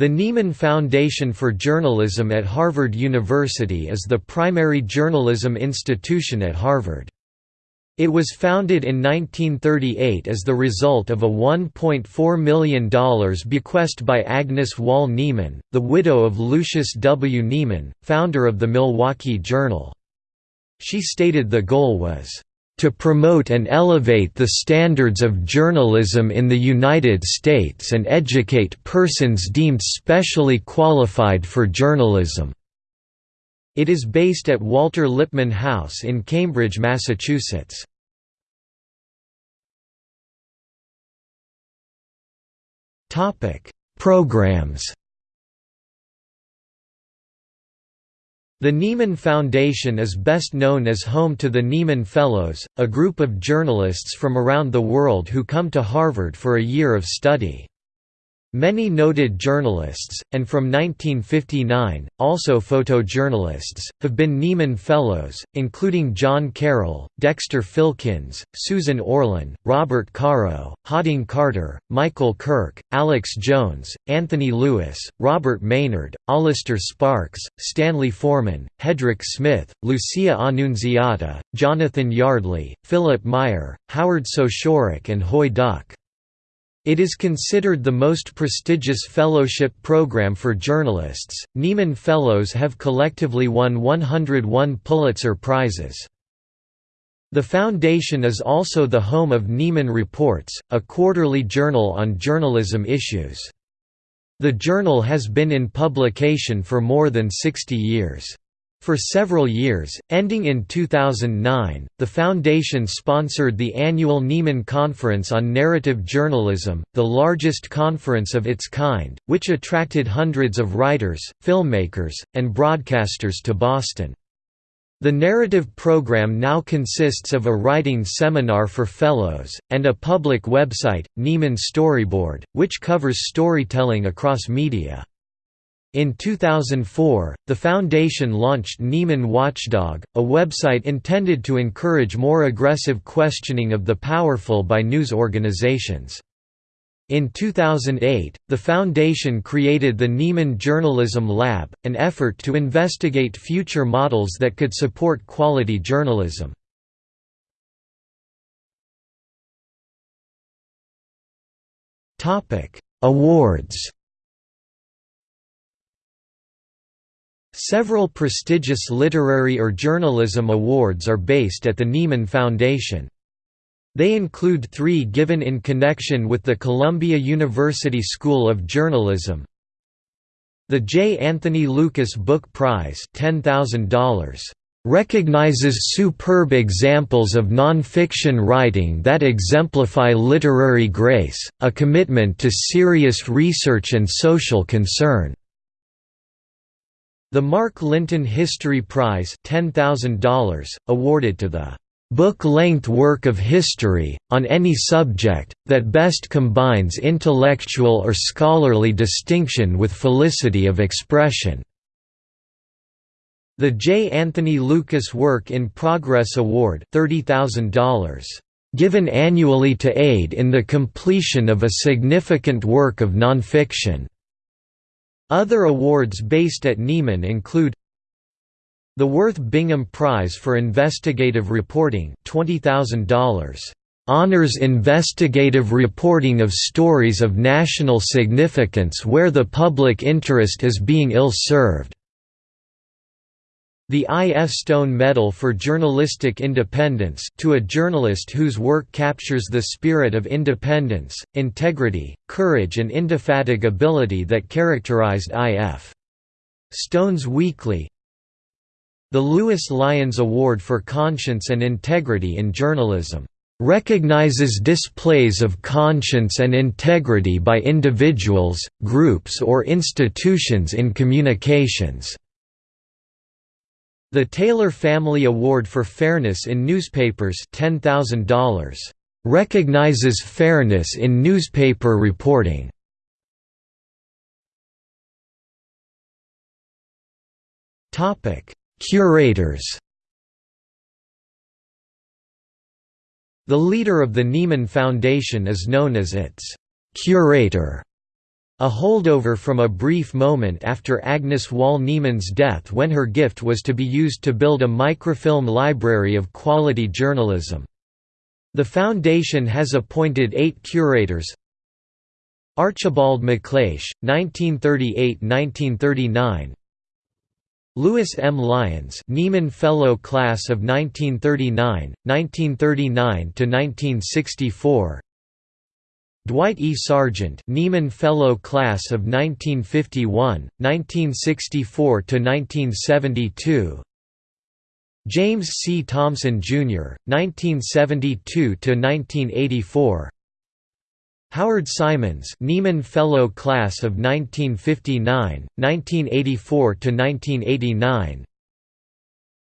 The Nieman Foundation for Journalism at Harvard University is the primary journalism institution at Harvard. It was founded in 1938 as the result of a $1.4 million bequest by Agnes Wahl Nieman, the widow of Lucius W. Nieman, founder of the Milwaukee Journal. She stated the goal was to promote and elevate the standards of journalism in the United States and educate persons deemed specially qualified for journalism." It is based at Walter Lippmann House in Cambridge, Massachusetts. Programs The Nieman Foundation is best known as home to the Nieman Fellows, a group of journalists from around the world who come to Harvard for a year of study. Many noted journalists, and from 1959, also photojournalists, have been Nieman Fellows, including John Carroll, Dexter Filkins, Susan Orlean, Robert Caro, Hodding Carter, Michael Kirk, Alex Jones, Anthony Lewis, Robert Maynard, Allister Sparks, Stanley Forman, Hedrick Smith, Lucia Annunziata, Jonathan Yardley, Philip Meyer, Howard Sochurek and Huy Duc. It is considered the most prestigious fellowship program for journalists. Nieman Fellows have collectively won 101 Pulitzer Prizes. The foundation is also the home of Nieman Reports, a quarterly journal on journalism issues. The journal has been in publication for more than 60 years. For several years, ending in 2009, the foundation sponsored the annual Nieman Conference on Narrative Journalism, the largest conference of its kind, which attracted hundreds of writers, filmmakers, and broadcasters to Boston. The narrative program now consists of a writing seminar for fellows, and a public website, Nieman Storyboard, which covers storytelling across media. In 2004, the foundation launched Nieman Watchdog, a website intended to encourage more aggressive questioning of the powerful by news organizations. In 2008, the foundation created the Nieman Journalism Lab, an effort to investigate future models that could support quality journalism. Awards Several prestigious literary or journalism awards are based at the Nieman Foundation. They include three given in connection with the Columbia University School of Journalism, the J. Anthony Lukas Book Prize $10,000 recognizes superb examples of nonfiction writing that exemplify literary grace, a commitment to serious research and social concern. The Mark Lynton History Prize $10,000, awarded to the book-length work of history, on any subject, that best combines intellectual or scholarly distinction with felicity of expression." The J. Anthony Lukas Work in Progress Award $30,000. Given annually to aid in the completion of a significant work of nonfiction. Other awards based at Nieman include the Worth Bingham Prize for Investigative Reporting $20,000. Honors investigative reporting of stories of national significance where the public interest is being ill-served. The I. F. Stone Medal for Journalistic Independence to a journalist whose work captures the spirit of independence, integrity, courage and indefatigability that characterized I. F. Stone's Weekly The Louis Lyons Award for Conscience and Integrity in Journalism recognizes displays of conscience and integrity by individuals, groups or institutions in communications. The Taylor Family Award for Fairness in Newspapers $10,000. Recognizes fairness in newspaper reporting. Topic: Curators The leader of the Nieman Foundation is known as its «curator», a holdover from a brief moment after Agnes Wahl-Nieman's death when her gift was to be used to build a microfilm library of quality journalism. The foundation has appointed eight curators Archibald MacLeish, 1938–1939 Louis M. Lyons Nieman Fellow Class of 1939, 1939–1964 Dwight E. Sargent Nieman Fellow Class of 1951, 1964–1972 James C. Thomson, Jr., 1972–1984 Howard Simons Nieman Fellow Class of 1959, 1984–1989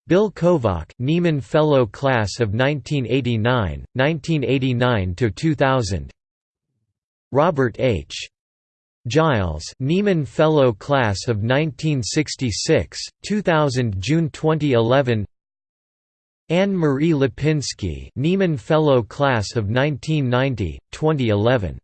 Bill Kovach Nieman Fellow Class of 1989, 1989–2000 Robert H. Giles Nieman Fellow Class of 1966, 2000 June 2011 Ann Marie Lipinski Nieman Fellow Class of 1990, 2011